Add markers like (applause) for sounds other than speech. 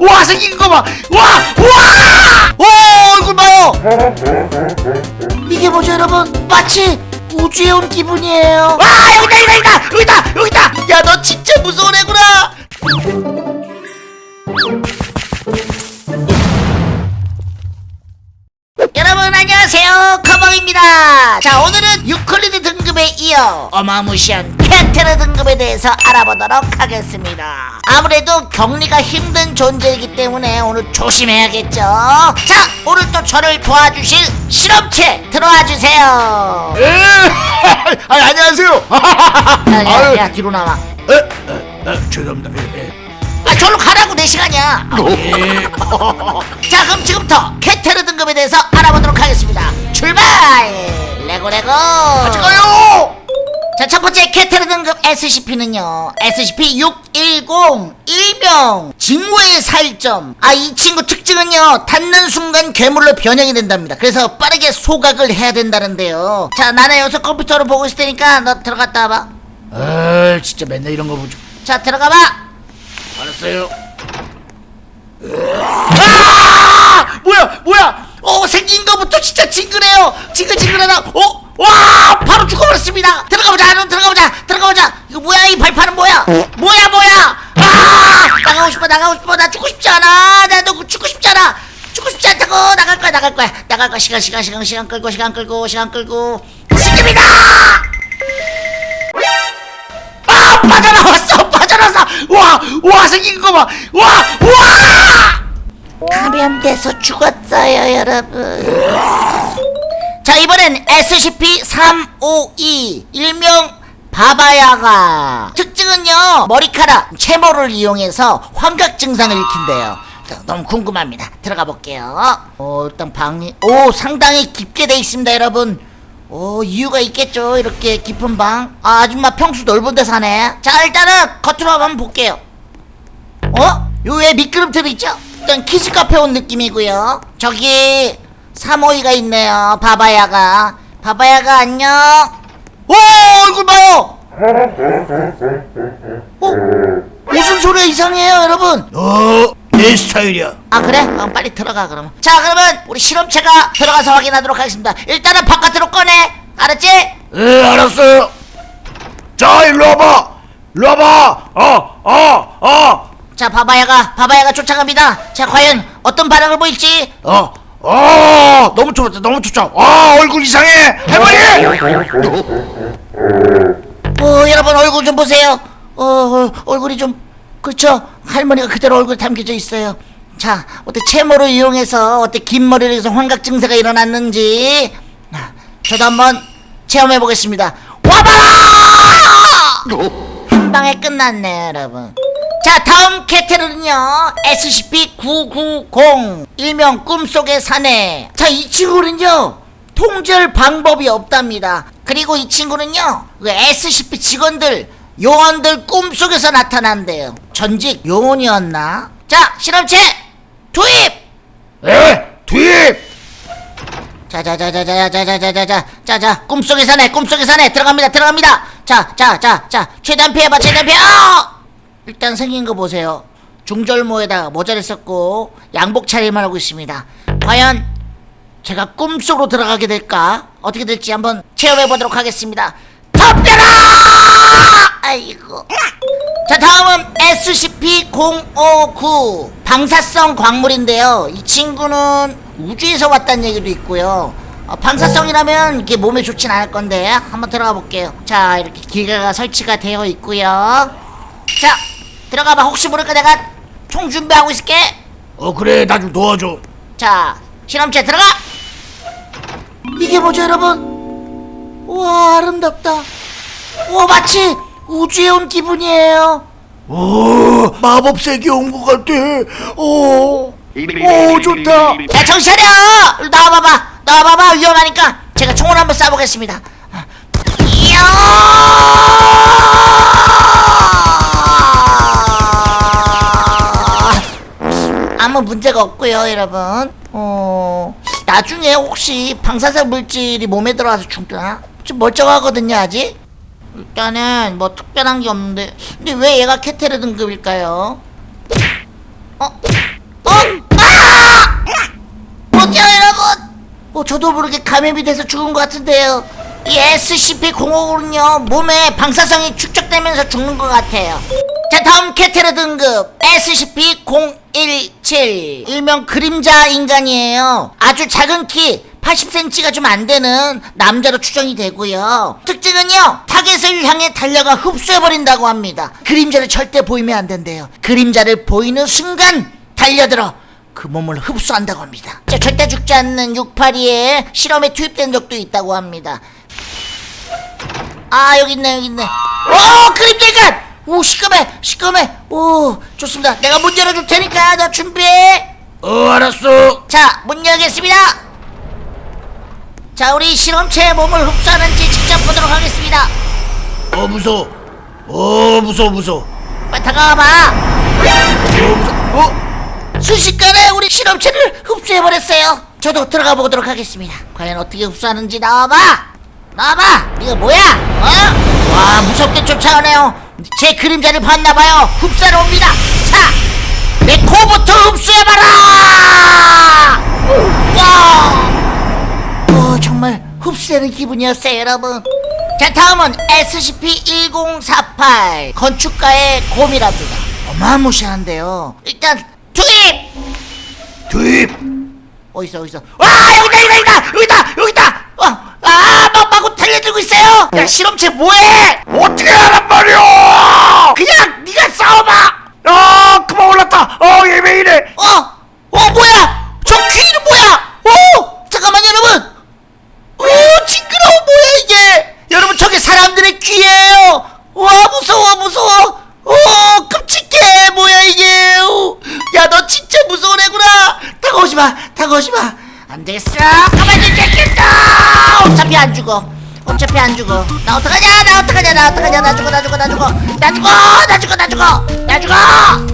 와 생긴 거 봐! 와! 와! 오 얼굴 봐요! 이게 뭐죠 여러분? 마치 우주에 온 기분이에요 와 여기다 여기다 여기다 여기다 여기다 야 너 진짜 무서운 애구나 커벙입니다 자 오늘은 유클리드 등급에 이어 어마무시한 캐테르 등급에 대해서 알아보도록 하겠습니다 아무래도 격리가 힘든 존재이기 때문에 오늘 조심해야겠죠 자 오늘 또 저를 도와주실 실험체 들어와주세요 예! (laughs) 아, 안녕하세요. (laughs) 야, 야, 야 뒤로 나와 에, 에, 에, 죄송합니다. 예, 예. 내 시간이야 예. (laughs) 자 그럼 지금부터 캐테르 등급에 대해서 알아보도록 하겠습니다 출발 레고 레고 같이 가요. 자, 첫 번째 캐테르 등급 SCP는요. SCP-610 일명 징후의 살점. 아, 이 친구 특징은요. 닿는 순간 괴물로 변형이 된답니다. 그래서 빠르게 소각을 해야 된다는데요. 자, 나는 여기서 컴퓨터로 보고 있을 테니까 너 들어갔다 와봐. 아, 진짜 맨날 이런 거 보죠. 자, 들어가 봐. 알았어요. 아! 뭐야, 뭐야? 어, 생긴 거부터 진짜 징그래요. 징글징글하다. 어? 와! 바로 죽어버렸습니다. 들어가보자, 너 들어가보자, 들어가보자. 이거 뭐야, 이 발판은 뭐야? 뭐야, 뭐야? 아! 나가고 싶어, 나가고 싶어. 나 죽고 싶지 않아. 나너 죽고 싶지 않아. 죽고 싶지 않다고. 나갈 거야, 나갈 거야. 나갈 거야. 시간, 시간, 시간, 시간 끌고, 시간 끌고, 시간 끌고. 지금이 와! 와! 생긴 거 봐! 와! 와! 감염돼서 죽었어요 여러분 자 이번엔 SCP-352 일명 바바야가 특징은요 머리카락 채모를 이용해서 환각 증상을 일으킨대요 자, 너무 궁금합니다 들어가 볼게요 어 일단 방이 오 상당히 깊게 돼 있습니다 여러분 오 이유가 있겠죠 이렇게 깊은 방 아, 아줌마 평수 넓은 데 사네 자 일단은 겉으로 한번 볼게요 어? 요 왜 미끄럼틀 있죠? 일단 키즈 카페 온 느낌이고요. 저기 3호이가 있네요. 바바야가. 바바야가 안녕. 오 얼굴 봐요. 어? 무슨 소리야 이상해요 여러분. 어, 내 스타일이야. 아 그래? 그럼 빨리 들어가 그러면. 자 그러면 우리 실험체가 들어가서 확인하도록 하겠습니다. 일단은 바깥으로 꺼내. 알았지? 예, 알았어요. 자, 일로 와봐. 일로 와봐. 어, 어, 어, 자 바바야가 바바야가 쫓아갑니다. 자 과연 어떤 반응을 보일지. 어, 어, 너무 좋았다, 너무 좋다. 아, 얼굴 이상해. 할머니. 어 여러분 얼굴 좀 보세요 어, 어 얼굴이 좀 그렇죠 할머니가 그대로 얼굴 담겨져 있어요 자 어때 채모를 이용해서 어때 긴 머리를 해서 환각 증세가 일어났는지 아, 저도 한번 체험해 보겠습니다 와봐라 (laughs) 한 방에 끝났네 여러분 자 다음 캐테르는요 SCP-990 일명 꿈속의 사내 자 이 친구는요 통제할 방법이 없답니다 그리고 이 친구는요 그 SCP 직원들 요원들 꿈속에서 나타난대요 전직 요원이었나 자 실험체 투입 예, 투입. 자자자자자자자자자자 자자 꿈속의 사내 꿈속의 사내 들어갑니다 들어갑니다 자자자자 최대한 피해봐 최대한 피해 어! 일단 생긴 거 보세요. 중절모에다가 모자를 썼고 양복 차림을 하고 있습니다. 과연 제가 꿈속으로 들어가게 될까? 어떻게 될지 한번 체험해 보도록 하겠습니다. 덤벼라! 아이고. 자 다음은 SCP-059 방사성 광물인데요. 이 친구는 우주에서 왔다는 얘기도 있고요. 어, 방사성이라면 이게 몸에 좋진 않을 건데 한번 들어가 볼게요. 자 이렇게 기계가 설치가 되어 있고요. 자 들어가봐. 혹시 모르니까 내가 총 준비하고 있을게. 어, 그래, 나 좀 도와줘. 자 실험체 들어가. 이게 뭐죠 여러분? 와 아름답다. 와 마치 우주에 온 기분이에요. 오, 마법 세계 온것 같아. 오, 오, 좋다. 야 정신 차려. 일로 나와봐봐. 나와봐봐. 위험하니까 제가 총을 한번 쏴보겠습니다 데가 없고요 여러분 어... 나중에 혹시 방사성 물질이 몸에 들어와서 죽나? 좀 멀쩡하거든요 아직? 일단은 뭐 특별한 게 없는데 근데 왜 얘가 캐테르 등급일까요? 어? 어? 아! 어때요 여러분? 어, 저도 모르게 감염이 돼서 죽은 것 같은데요 이 SCP-050은요 몸에 방사성이 축적되면서 죽는 것 같아요 자 다음 캐테르 등급 SCP-0 SCP-017 일명 그림자 인간이에요. 아주 작은 키 80cm가 좀 안 되는 남자로 추정이 되고요. 특징은요 타겟을 향해 달려가 흡수해버린다고 합니다. 그림자를 절대 보이면 안 된대요. 그림자를 보이는 순간 달려들어 그 몸을 흡수한다고 합니다. 자, 절대 죽지 않는 682에 실험에 투입된 적도 있다고 합니다. 아 여기 있네 여기 있네. 오 그림자 인간. 오 시커매 시커매. 오 좋습니다. 내가 문 열어줄 테니까 너 준비해. 어 알았어 자, 문 열겠습니다. 자, 우리 실험체의 몸을 흡수하는지 직접 보도록 하겠습니다. 어 무서워 어 무서워 무서워 빨리 다가와봐. 어 무서워 어? 순식간에 우리 실험체를 흡수해버렸어요. 저도 들어가 보도록 하겠습니다. 과연 어떻게 흡수하는지 나와봐. 나와봐. 이거 뭐야? 어? 와, 무섭게 쫓아오네요. 제 그림자를 봤나봐요. 흡수하러 옵니다. 자, 내 코부터 흡수해봐라. 와. 어, 정말 흡수되는 기분이었어요, 여러분. 자, 다음은 SCP-1048 건축가의 곰이랍니다. 어마무시한데요. 일단 투입! 투입 어딨어, 어딨어? 와, 여기다, 여기다, 여기다, 여기다! 어, 달려들고 있어요. 야, 실험체 뭐해? 어떻게 하란 말이야 그냥 네가 싸워봐. 아 그만 올랐다 어얘 왜 이래 어, 어, 뭐야? 저 귀는 뭐야? 오, 잠깐만 여러분. 오, 징그러워 뭐야 이게? 여러분 저게 사람들의 귀예요. 와 무서워 무서워. 오 끔찍해 뭐야 이게? 야 너 진짜 무서운 애구나. 다가오지 마, 다가오지 마. 안 되겠어. 가만히 있겠다. 어차피 안 죽어. 어차피 안 죽어. 나 어떡하냐? 나 어떡하냐? 나 어떡하냐? 나 죽어, 나 죽어, 나 죽어, 나 죽어, 나 죽어, 나 죽어, 나 죽어.